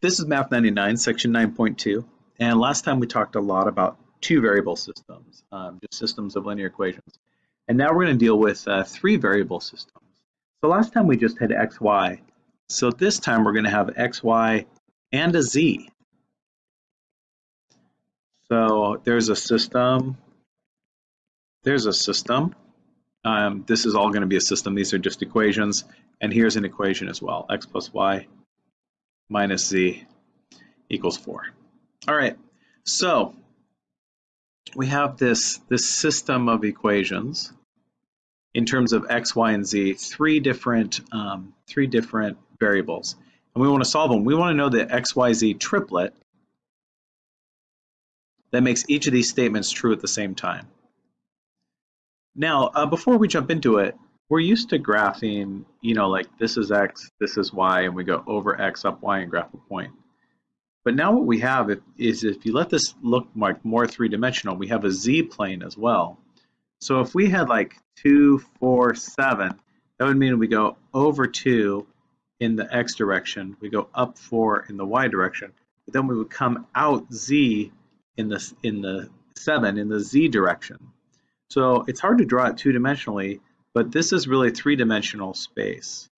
This is Math 99, section 9.2. And last time we talked a lot about two variable systems, um, just systems of linear equations. And now we're going to deal with uh, three variable systems. So last time we just had x, y. So this time we're going to have x, y, and a z. So there's a system. There's a system. Um, this is all going to be a system. These are just equations. And here's an equation as well. x plus y minus z equals 4. All right, so we have this, this system of equations in terms of x, y, and z, three different, um, three different variables. And we want to solve them. We want to know the x, y, z triplet that makes each of these statements true at the same time. Now, uh, before we jump into it, we're used to graphing, you know, like this is x, this is y, and we go over x, up y, and graph a point. But now what we have is if you let this look like more three-dimensional, we have a z-plane as well. So if we had like 2, 4, 7, that would mean we go over 2 in the x direction, we go up 4 in the y direction, but then we would come out z in the, in the 7 in the z direction. So it's hard to draw it two-dimensionally, but this is really three-dimensional space.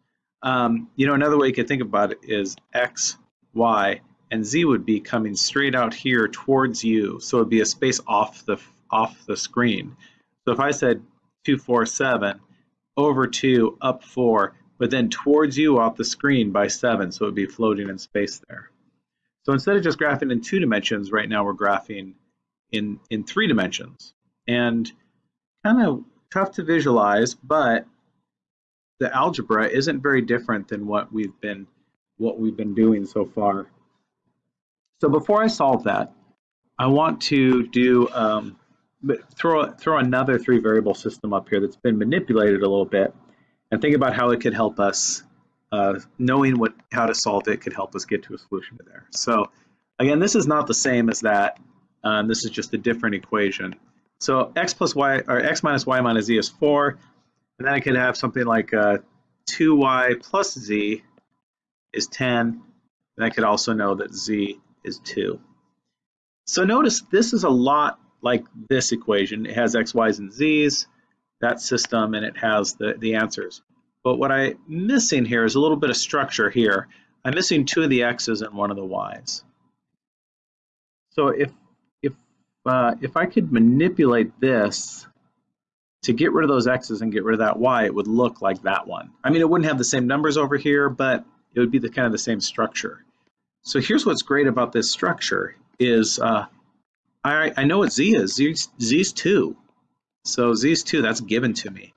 Um, you know, another way you could think about it is x, y, and z would be coming straight out here towards you. So it'd be a space off the off the screen. So if I said two, four, seven, over 2, up 4, but then towards you off the screen by 7, so it'd be floating in space there. So instead of just graphing in two dimensions, right now we're graphing in, in three dimensions. And kind of tough to visualize, but the algebra isn't very different than what we've been what we've been doing so far. So before I solve that, I want to do um, throw throw another three variable system up here that's been manipulated a little bit, and think about how it could help us. Uh, knowing what how to solve it could help us get to a solution to there. So again, this is not the same as that. Um, this is just a different equation. So x plus y, or x minus y minus z is 4. And then I could have something like uh, 2y plus z is 10. And I could also know that z is 2. So notice this is a lot like this equation. It has x, y's, and z's, that system, and it has the, the answers. But what I'm missing here is a little bit of structure here. I'm missing two of the x's and one of the y's. So if uh, if I could manipulate this to get rid of those x's and get rid of that y, it would look like that one. I mean, it wouldn't have the same numbers over here, but it would be the kind of the same structure. So here's what's great about this structure is uh, I, I know what z is. Z, z's 2. So z's 2, that's given to me.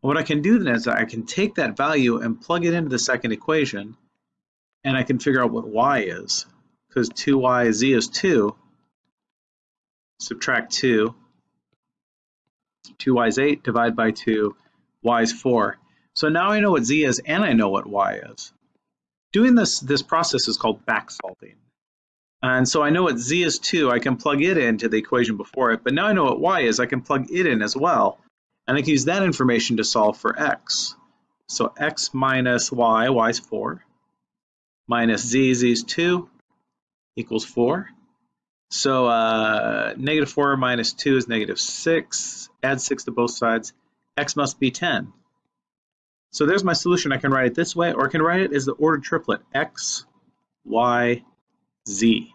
What I can do then is I can take that value and plug it into the second equation, and I can figure out what y is. Because 2y, z is 2, subtract 2. 2y is 8, divide by 2, y is 4. So now I know what z is and I know what y is. Doing this, this process is called back solving. And so I know what z is 2, I can plug it into the equation before it, but now I know what y is, I can plug it in as well. And I can use that information to solve for x. So x minus y, y is 4, minus z, z is 2, equals 4. So uh, negative 4 minus 2 is negative 6. Add 6 to both sides. x must be 10. So there's my solution. I can write it this way, or I can write it as the ordered triplet, x, y, z.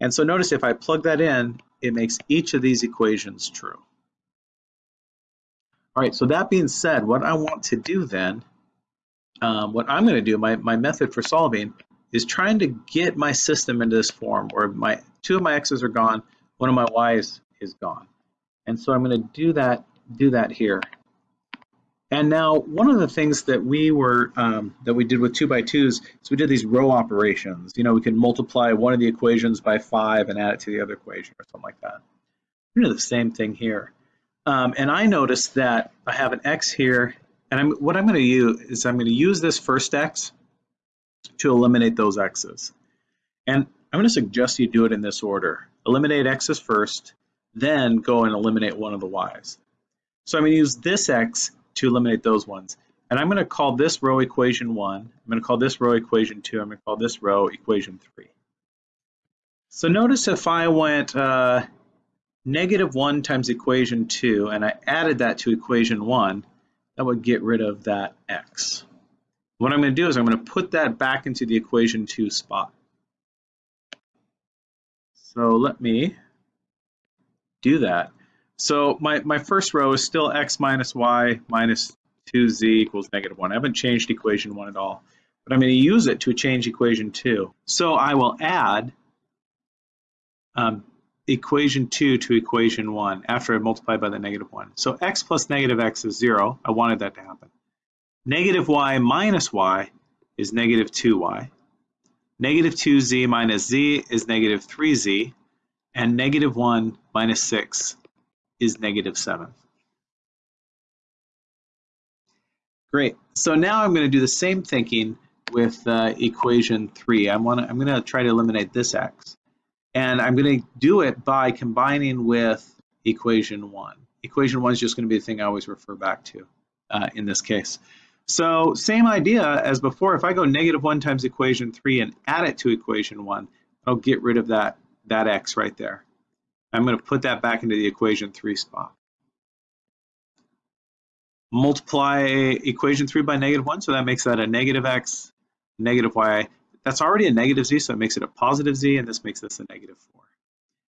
And so notice if I plug that in, it makes each of these equations true. All right, so that being said, what I want to do then, um, what I'm going to do, my, my method for solving, is trying to get my system into this form or my two of my x's are gone, one of my y's is gone. And so I'm going to do that, do that here. And now one of the things that we were um, that we did with two by twos is we did these row operations. You know, we can multiply one of the equations by five and add it to the other equation or something like that. We do the same thing here. Um, and I noticed that I have an x here, and I'm, what I'm going to use is I'm going to use this first x to eliminate those x's. And I'm going to suggest you do it in this order. Eliminate x's first, then go and eliminate one of the y's. So I'm going to use this x to eliminate those ones. And I'm going to call this row equation 1. I'm going to call this row equation 2. I'm going to call this row equation 3. So notice if I went uh, negative 1 times equation 2 and I added that to equation 1, that would get rid of that x. What I'm going to do is I'm going to put that back into the equation 2 spot. So let me do that. So my, my first row is still x minus y minus 2z equals negative 1. I haven't changed equation 1 at all, but I'm going to use it to change equation 2. So I will add um, equation 2 to equation 1 after I multiply by the negative 1. So x plus negative x is 0. I wanted that to happen. Negative y minus y is negative 2y. Negative 2z minus z is negative 3z. And negative 1 minus 6 is negative 7. Great. So now I'm going to do the same thinking with uh, equation 3. I'm, wanna, I'm going to try to eliminate this x. And I'm going to do it by combining with equation 1. Equation 1 is just going to be the thing I always refer back to uh, in this case. So same idea as before. If I go negative 1 times equation 3 and add it to equation 1, I'll get rid of that, that x right there. I'm going to put that back into the equation 3 spot multiply equation 3 by negative 1, so that makes that a negative x, negative y. That's already a negative z, so it makes it a positive z, and this makes this a negative 4.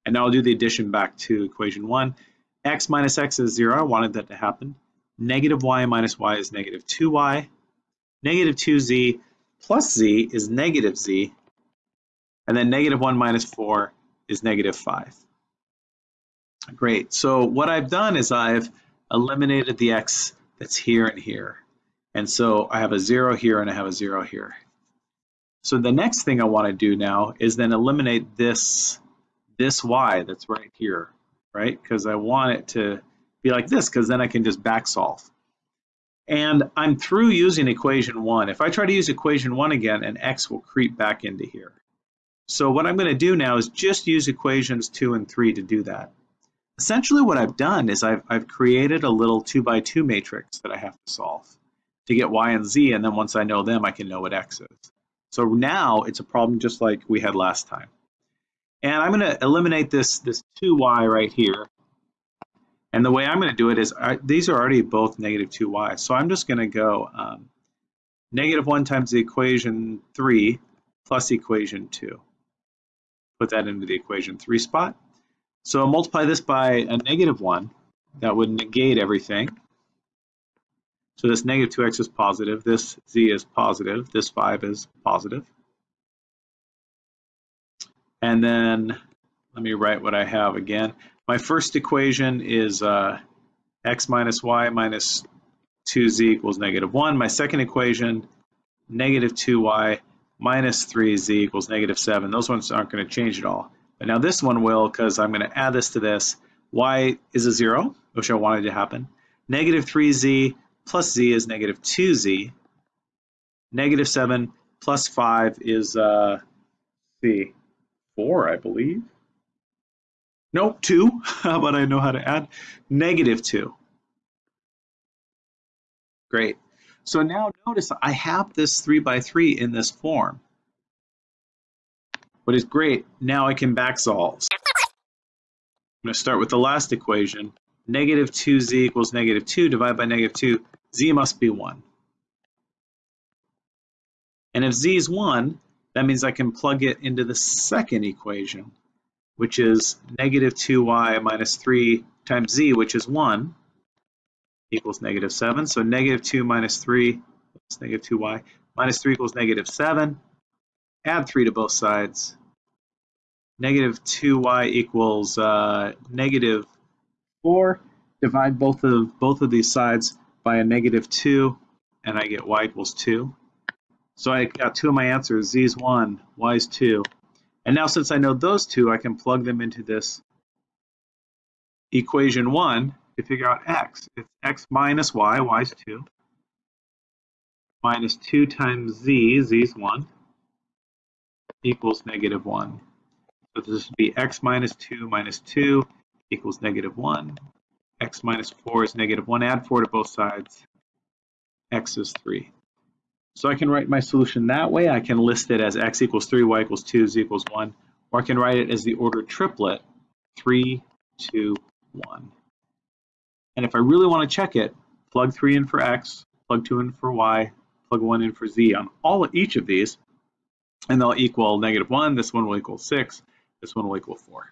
And now I'll do the addition back to equation 1. x minus x is 0. I wanted that to happen. Negative y minus y is negative 2y. Negative 2z plus z is negative z. And then negative 1 minus 4 is negative 5. Great. So what I've done is I've eliminated the x that's here and here. And so I have a zero here and I have a zero here. So the next thing I want to do now is then eliminate this, this y that's right here, right? Because I want it to be like this because then I can just back solve. And I'm through using equation one. If I try to use equation one again, an x will creep back into here. So what I'm going to do now is just use equations two and three to do that. Essentially what I've done is I've, I've created a little two by two matrix that I have to solve to get y and z, and then once I know them, I can know what x is. So now it's a problem just like we had last time. And I'm going to eliminate this, this 2y right here. And the way I'm going to do it is, I, these are already both negative 2y. So I'm just going to go um, negative 1 times the equation 3 plus equation 2. Put that into the equation 3 spot. So multiply this by a negative 1. That would negate everything. So this negative 2x is positive, this z is positive, this 5 is positive. And then let me write what I have again. My first equation is uh, x minus y minus 2z equals negative 1. My second equation, negative 2y minus 3z equals negative 7. Those ones aren't going to change at all. But now this one will because I'm going to add this to this. y is a 0, which I wanted to happen. Negative 3z plus z is negative 2z. Negative 7 plus 5 is, uh, see, 4, I believe. Nope, 2. How about I know how to add? Negative 2. Great. So now notice I have this 3 by 3 in this form. What is great, now I can back solve. I'm going to start with the last equation. Negative 2z equals negative 2 divided by negative 2. z must be 1. And if z is 1, that means I can plug it into the second equation, which is negative 2y minus 3 times z, which is 1, equals negative 7. So negative 2 minus 3 is negative 2y minus 3 equals negative 7. Add 3 to both sides negative 2y equals uh, negative 4. Divide both of both of these sides by a negative 2, and I get y equals 2. So I got two of my answers. z is 1, y is 2. And now since I know those two, I can plug them into this equation 1 to figure out x. It's x minus y, y is 2, minus 2 times z, z is 1, equals negative 1. So this would be x minus 2 minus 2 equals negative 1. x minus 4 is negative 1. Add 4 to both sides. x is 3. So I can write my solution that way. I can list it as x equals 3, y equals 2, z equals 1. Or I can write it as the ordered triplet, 3, 2, 1. And if I really want to check it, plug 3 in for x, plug 2 in for y, plug 1 in for z on all each of these, and they'll equal negative 1, this one will equal 6, this one will equal 4.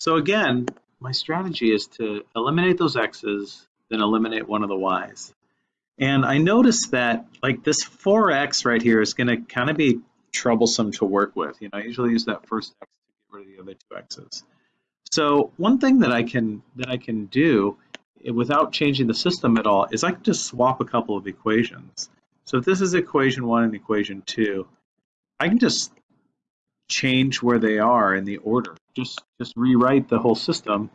So again, my strategy is to eliminate those x's, then eliminate one of the y's. And I noticed that like this 4x right here is going to kind of be troublesome to work with. You know, I usually use that first x to get rid of the other two x's. So one thing that I can that I can do eh, without changing the system at all is I can just swap a couple of equations. So if this is equation one and equation two, I can just change where they are in the order. Just just rewrite the whole system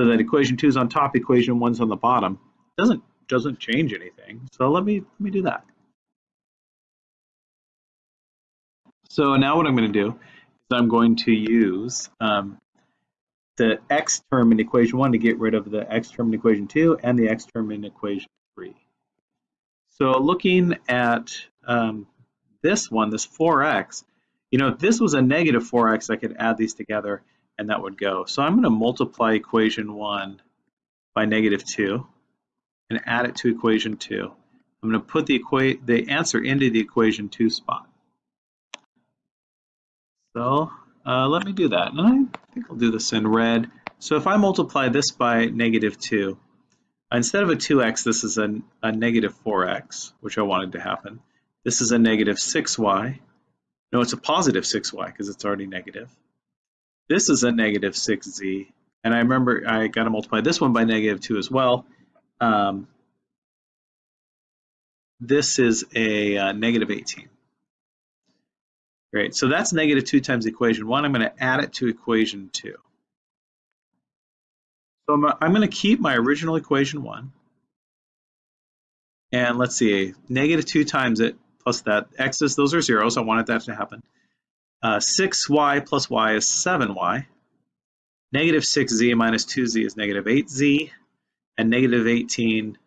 so that equation two is on top, equation one's on the bottom. Doesn't doesn't change anything. So let me let me do that. So now what I'm going to do is I'm going to use um, the x term in equation one to get rid of the x term in equation two and the x term in equation three. So looking at um, this one, this 4x, you know, if this was a negative 4x, I could add these together and that would go. So I'm going to multiply equation 1 by negative 2 and add it to equation 2. I'm going to put the, equa the answer into the equation 2 spot. So uh, let me do that. And I think I'll do this in red. So if I multiply this by negative 2, instead of a 2x, this is a, a negative 4x, which I wanted to happen. This is a negative 6y. No, it's a positive 6y because it's already negative. This is a negative 6z. And I remember I got to multiply this one by negative 2 as well. Um, this is a uh, negative 18. Great, so that's negative 2 times equation 1. I'm going to add it to equation 2. So I'm, I'm going to keep my original equation 1. And let's see, negative 2 times it plus that. X's, those are zeros. I wanted that to happen. Uh, 6y plus y is 7y. Negative 6z minus 2z is negative 8z. And negative 18,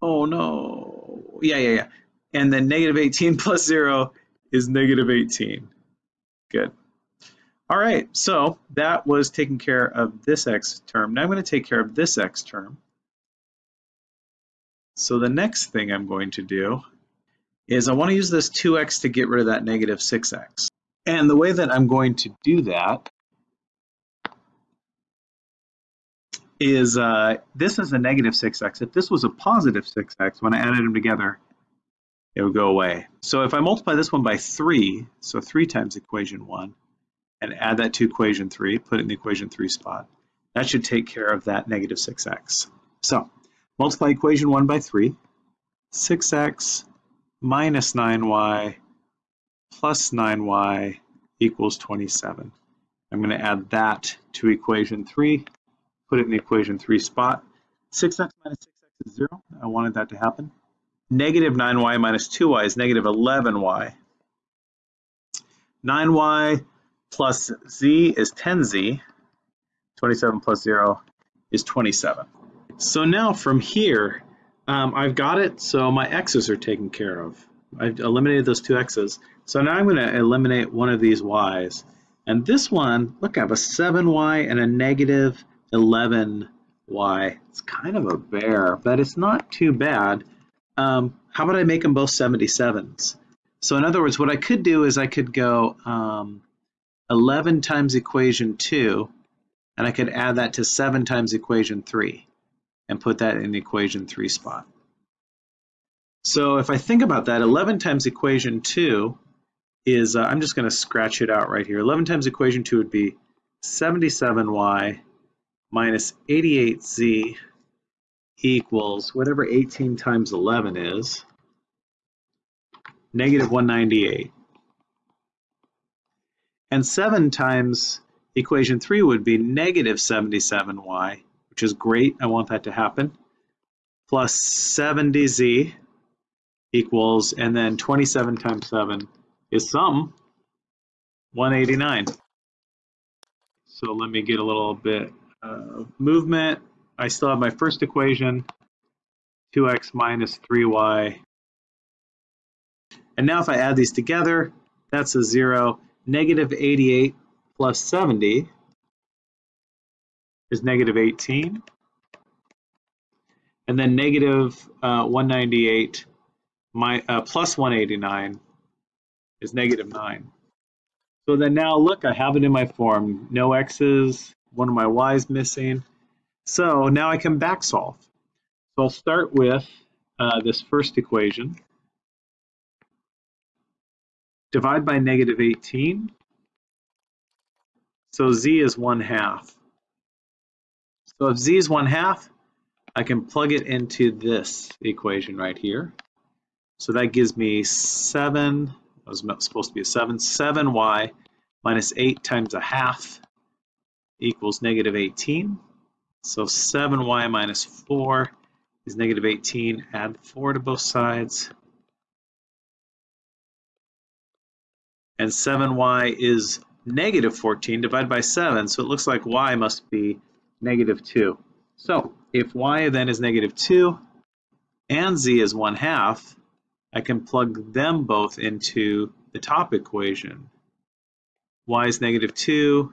oh no, yeah, yeah, yeah. And then negative 18 plus 0 is negative 18. Good. All right, so that was taking care of this x term. Now I'm going to take care of this x term. So the next thing I'm going to do is I want to use this 2x to get rid of that negative 6x. And the way that I'm going to do that is uh, this is a negative 6x. If this was a positive 6x, when I added them together, it would go away. So if I multiply this one by 3, so 3 times equation 1, and add that to equation 3, put it in the equation 3 spot, that should take care of that negative 6x. So multiply equation 1 by 3, 6x minus 9y plus 9y equals 27. I'm going to add that to equation 3, put it in the equation 3 spot. 6x minus 6x is 0. I wanted that to happen. Negative 9y minus 2y is negative 11y. 9y plus z is 10z. 27 plus 0 is 27. So now from here, um, I've got it, so my x's are taken care of. I've eliminated those two x's. So now I'm going to eliminate one of these y's. And this one, look, I have a 7y and a negative 11y. It's kind of a bear, but it's not too bad. Um, how about I make them both 77s? So in other words, what I could do is I could go um, 11 times equation 2, and I could add that to 7 times equation 3 and put that in the equation 3 spot. So if I think about that, 11 times equation 2 is, uh, I'm just going to scratch it out right here. 11 times equation 2 would be 77y minus 88z equals whatever 18 times 11 is, negative 198. And 7 times equation 3 would be negative 77y which is great. I want that to happen. Plus 70z equals, and then 27 times 7 is some 189. So let me get a little bit of movement. I still have my first equation, 2x minus 3y. And now if I add these together, that's a 0. Negative 88 plus 70 is negative 18. And then negative, uh, 198 my, uh, plus 189 is negative 9. So then now look, I have it in my form. No x's, one of my y's missing. So now I can back solve. So I'll start with uh, this first equation. Divide by negative 18. So z is 1 half. So if z is 1 half, I can plug it into this equation right here. So that gives me 7, that was supposed to be a 7, 7y minus 8 times a half equals negative 18. So 7y minus 4 is negative 18. Add 4 to both sides. And 7y is negative 14 divided by 7. So it looks like y must be negative 2. So if y then is negative 2 and z is 1 half, I can plug them both into the top equation. y is negative 2,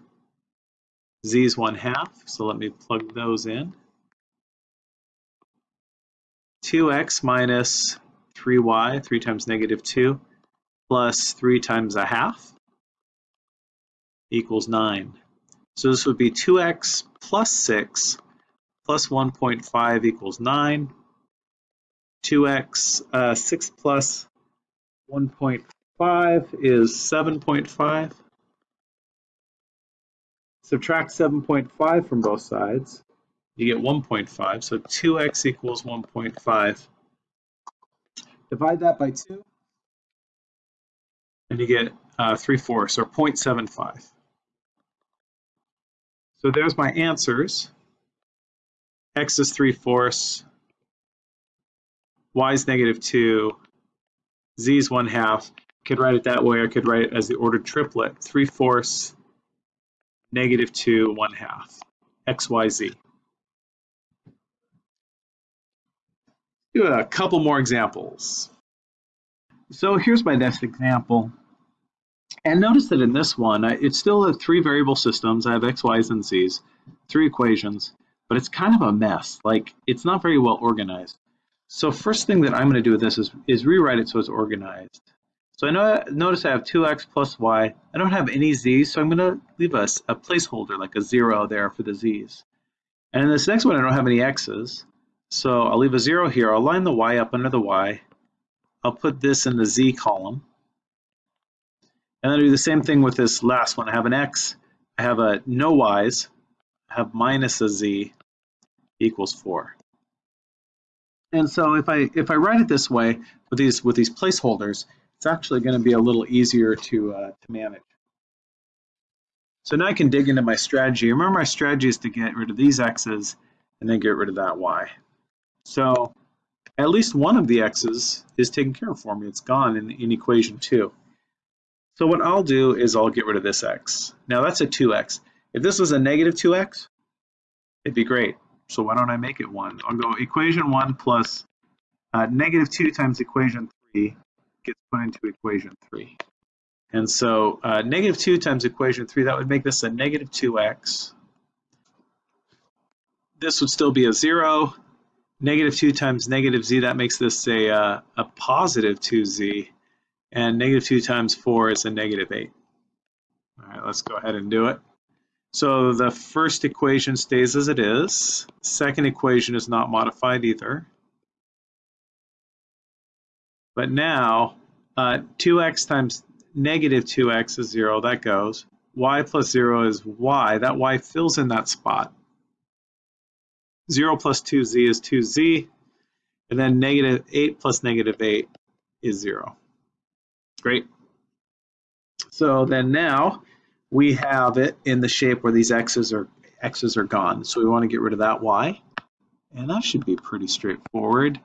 z is 1 half, so let me plug those in. 2x minus 3y, 3 times negative 2, plus 3 times a half equals 9. So this would be 2x plus 6 plus 1.5 equals 9. 2x, uh, 6 plus 1.5 is 7.5. Subtract 7.5 from both sides, you get 1.5. So 2x equals 1.5. Divide that by 2, and you get uh, 3 fourths, or 0.75. So there's my answers. x is 3 fourths, y is negative 2, z is 1 half. Could write it that way, I could write it as the ordered triplet, 3 fourths, negative 2, 1 half, x, y, z. Do a couple more examples. So here's my next example. And notice that in this one, it's still a three variable systems. I have x, y's, and z's, three equations, but it's kind of a mess. Like it's not very well organized. So first thing that I'm going to do with this is, is rewrite it so it's organized. So I know, notice I have 2x plus y. I don't have any z's, so I'm going to leave us a, a placeholder, like a 0 there for the z's. And in this next one, I don't have any x's. So I'll leave a 0 here. I'll line the y up under the y. I'll put this in the z column. And then I do the same thing with this last one. I have an x, I have a no y's, I have minus a z equals 4. And so if I if I write it this way with these with these placeholders, it's actually going to be a little easier to uh, to manage. So now I can dig into my strategy. Remember my strategy is to get rid of these x's and then get rid of that y. So at least one of the x's is taken care of for me. It's gone in, in equation 2. So what I'll do is I'll get rid of this x. Now that's a 2x. If this was a negative 2x, it'd be great. So why don't I make it 1? I'll go equation 1 plus uh, negative 2 times equation 3 gets put into equation 3. And so uh, negative 2 times equation 3, that would make this a negative 2x. This would still be a 0. Negative 2 times negative z, that makes this a, uh, a positive 2z and negative 2 times 4 is a negative 8. All right, let's go ahead and do it. So the first equation stays as it is. Second equation is not modified either. But now, uh, 2x times negative 2x is 0, that goes. y plus 0 is y, that y fills in that spot. 0 plus 2z is 2z, and then negative 8 plus negative 8 is 0. Great. So then now we have it in the shape where these x's are x's are gone. So we want to get rid of that y. And that should be pretty straightforward.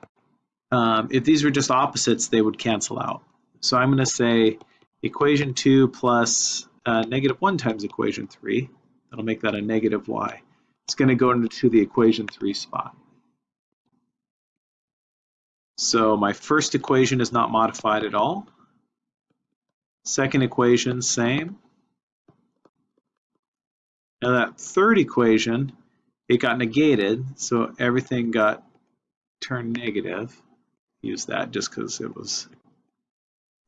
Um, if these were just opposites, they would cancel out. So I'm going to say equation 2 plus uh, negative 1 times equation 3. That'll make that a negative y. it's going to go into the equation 3 spot. So my first equation is not modified at all. Second equation, same. Now that third equation, it got negated, so everything got turned negative. Use that just because it was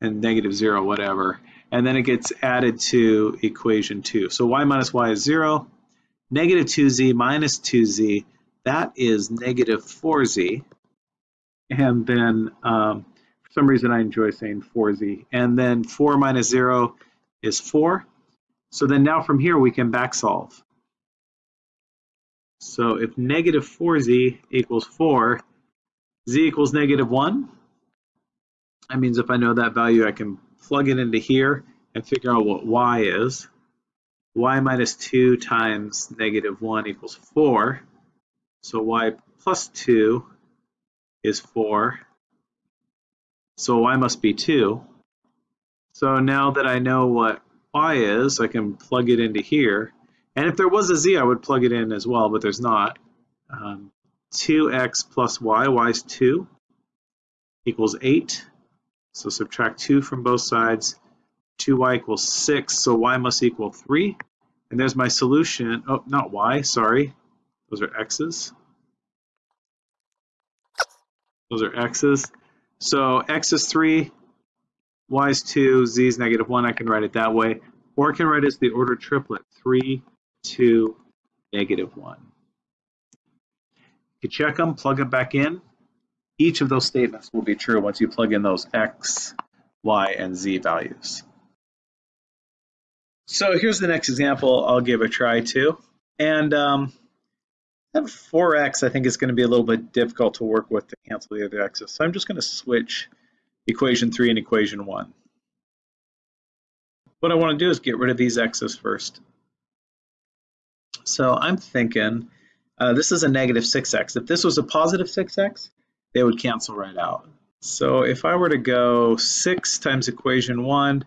and negative zero, whatever. And then it gets added to equation two. So y minus y is zero, negative 2z minus 2z, that is negative 4z. And then um, for some reason I enjoy saying 4z. And then 4 minus 0 is 4. So then now from here we can back solve. So if negative 4z equals 4, z equals negative 1. That means if I know that value, I can plug it into here and figure out what y is y minus 2 times negative 1 equals 4. So y plus 2 is 4. So y must be 2. So now that I know what y is, I can plug it into here. And if there was a z, I would plug it in as well, but there's not. Um, 2x plus y, y is 2, equals 8. So subtract 2 from both sides. 2y equals 6, so y must equal 3. And there's my solution. Oh, not y, sorry. Those are x's. Those are x's. So x is 3, y is 2, z is negative 1. I can write it that way. Or I can write it as the ordered triplet, 3, 2, negative 1. You check them, plug them back in. Each of those statements will be true once you plug in those x, y, and z values. So here's the next example I'll give a try to. And um, 4x I think is going to be a little bit difficult to work with to cancel the other x's. So I'm just going to switch equation 3 and equation 1. What I want to do is get rid of these x's first. So I'm thinking uh, this is a negative 6x. If this was a positive 6x, they would cancel right out. So if I were to go 6 times equation 1,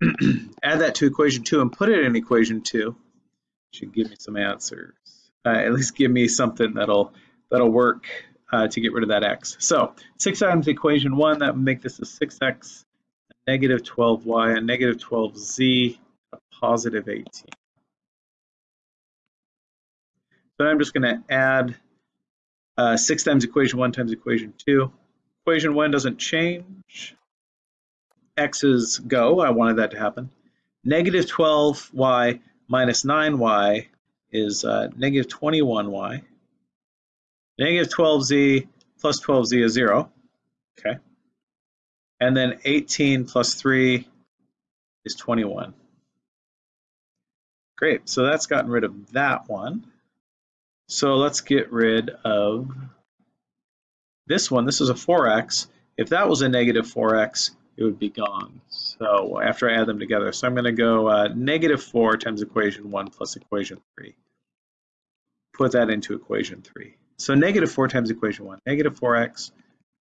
add that to equation 2 and put it in equation 2, should give me some answers. Uh, at least give me something that'll that'll work uh, to get rid of that x. So 6 times equation 1, that would make this a 6x, a negative 12y, a negative 12z, a positive 18. So I'm just going to add uh, 6 times equation 1 times equation 2. Equation 1 doesn't change. x's go. I wanted that to happen. Negative 12y minus 9y is uh, negative 21y. Negative 12z plus 12z is 0. Okay. And then 18 plus 3 is 21. Great, so that's gotten rid of that one. So let's get rid of this one. This is a 4x. If that was a negative 4x, it would be gone. So after I add them together, so I'm going to go uh, negative 4 times equation 1 plus equation 3. Put that into equation 3. So negative 4 times equation 1, negative 4x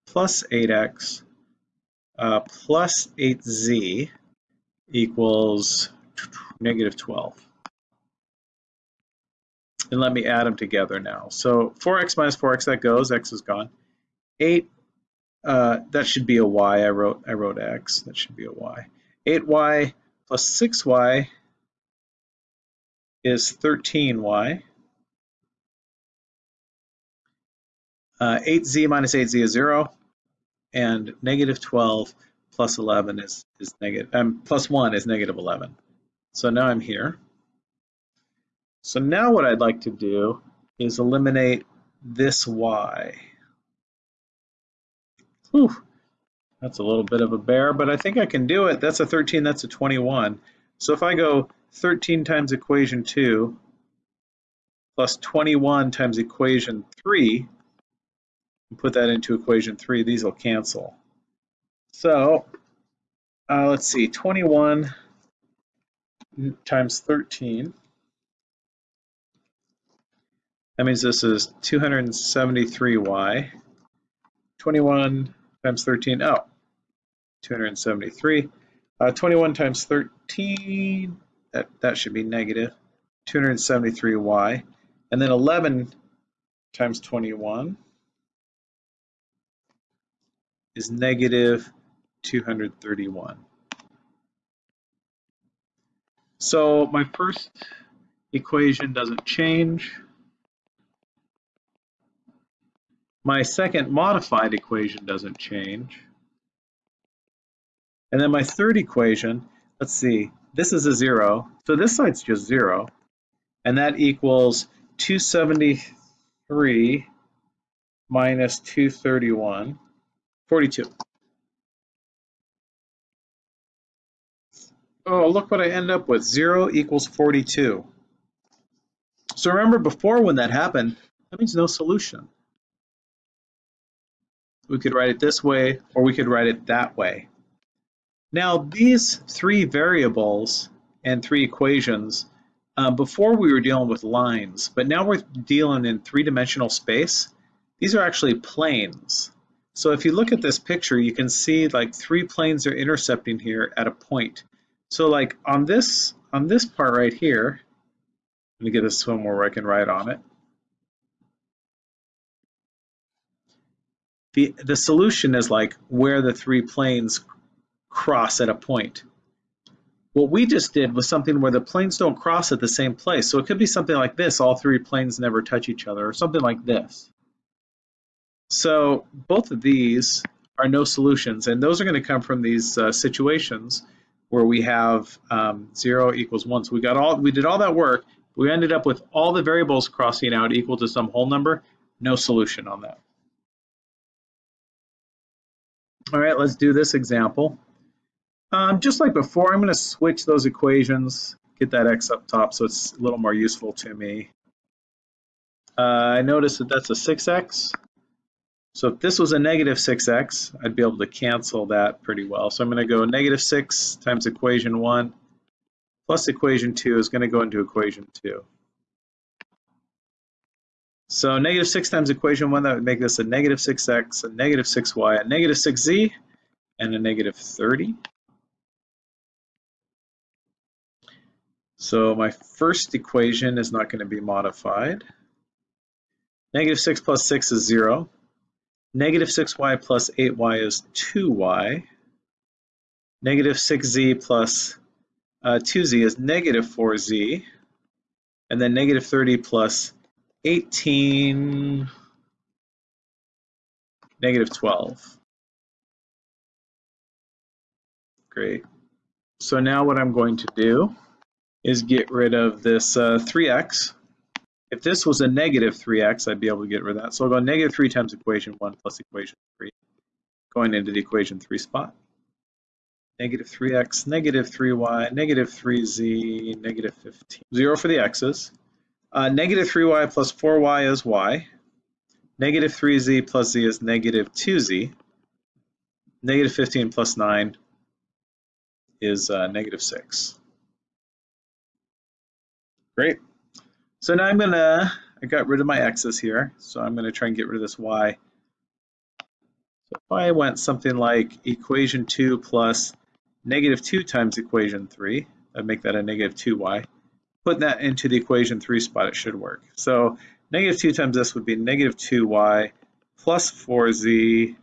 plus 8x uh, plus 8z equals negative 12 and let me add them together now. So 4x minus 4x, that goes, x is gone. 8, uh, that should be a y, I wrote, I wrote x, that should be a y. 8y plus 6y is 13y. Uh, 8z minus 8z is 0, and negative 12 plus 11 is, is negative, um, plus 1 is negative 11. So now I'm here. So now what I'd like to do is eliminate this y. Whew, that's a little bit of a bear, but I think I can do it. That's a 13, that's a 21. So if I go 13 times equation 2 plus 21 times equation 3, and put that into equation 3, these will cancel. So uh, let's see, 21 times 13 that means this is 273y. 21 times 13, oh, 273. Uh, 21 times 13, that, that should be negative, 273y. And then 11 times 21 is negative 231. So my first equation doesn't change. My second modified equation doesn't change. And then my third equation, let's see, this is a zero. So this side's just zero. And that equals 273 minus 231, 42. Oh, look what I end up with. 0 equals 42. So remember before when that happened, that means no solution. We could write it this way, or we could write it that way. Now, these three variables and three equations, uh, before we were dealing with lines, but now we're dealing in three-dimensional space. These are actually planes. So if you look at this picture, you can see like three planes are intercepting here at a point. So like on this on this part right here, let me get a swim where I can write on it. The, the solution is like where the three planes cross at a point. What we just did was something where the planes don't cross at the same place. So it could be something like this, all three planes never touch each other, or something like this. So both of these are no solutions, and those are going to come from these uh, situations where we have um, 0 equals 1. So we got all we did all that work. We ended up with all the variables crossing out equal to some whole number. No solution on that. All right, let's do this example. Um, just like before, I'm going to switch those equations, get that x up top so it's a little more useful to me. Uh, I notice that that's a 6x. So if this was a negative 6x, I'd be able to cancel that pretty well. So I'm going to go negative 6 times equation 1 plus equation 2 is going to go into equation 2. So negative 6 times equation 1, that would make this a negative 6x, a negative 6y, a negative 6z, and a negative 30. So my first equation is not going to be modified. Negative 6 plus 6 is 0. Negative 6y plus 8y is 2y. Negative 6z plus uh, 2z is negative 4z. And then negative 30 plus 18, negative 12. Great. So now what I'm going to do is get rid of this uh, 3x if this was a negative 3x, I'd be able to get rid of that. So I'll go negative 3 times equation 1 plus equation 3, going into the equation 3 spot. Negative 3x, negative 3y, negative 3z, negative 15. 0 for the x's. Uh, negative 3y plus 4y is y. Negative 3z plus z is negative 2z. Negative 15 plus 9 is uh, negative 6. Great. So now I'm gonna, I got rid of my x's here, so I'm gonna try and get rid of this y. So if I went something like equation 2 plus negative 2 times equation 3, I'd make that a negative 2y. Put that into the equation 3 spot, it should work. So negative 2 times this would be negative 2y plus 4z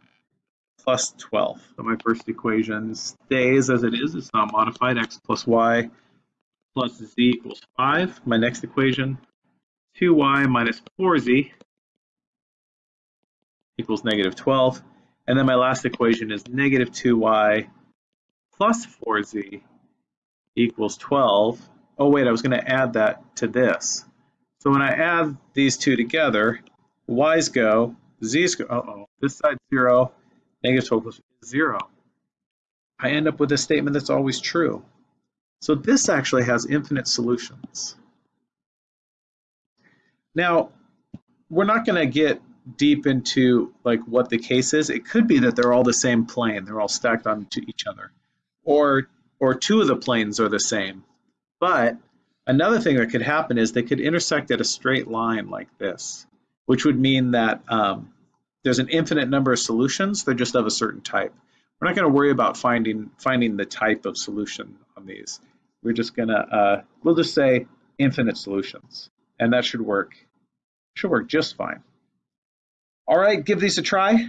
plus 12. So my first equation stays as it is. It's not modified. x plus y plus z equals 5. My next equation 2y minus 4z equals negative 12. And then my last equation is negative 2y plus 4z equals 12. Oh wait, I was going to add that to this. So when I add these two together, y's go, z's go, uh-oh, this side's 0, negative 12 0. I end up with a statement that's always true. So this actually has infinite solutions. Now, we're not going to get deep into like what the case is. It could be that they're all the same plane. They're all stacked onto each other. Or, or two of the planes are the same. But another thing that could happen is they could intersect at a straight line like this, which would mean that um, there's an infinite number of solutions. They're just of a certain type. We're not going to worry about finding finding the type of solution on these. We're just going to, uh, we'll just say infinite solutions and that should work Should work just fine. All right, give these a try.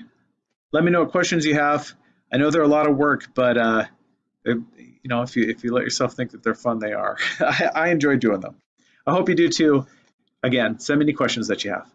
Let me know what questions you have. I know they're a lot of work, but uh, it, you know, if you if you let yourself think that they're fun, they are. I, I enjoy doing them. I hope you do too. Again, send me any questions that you have.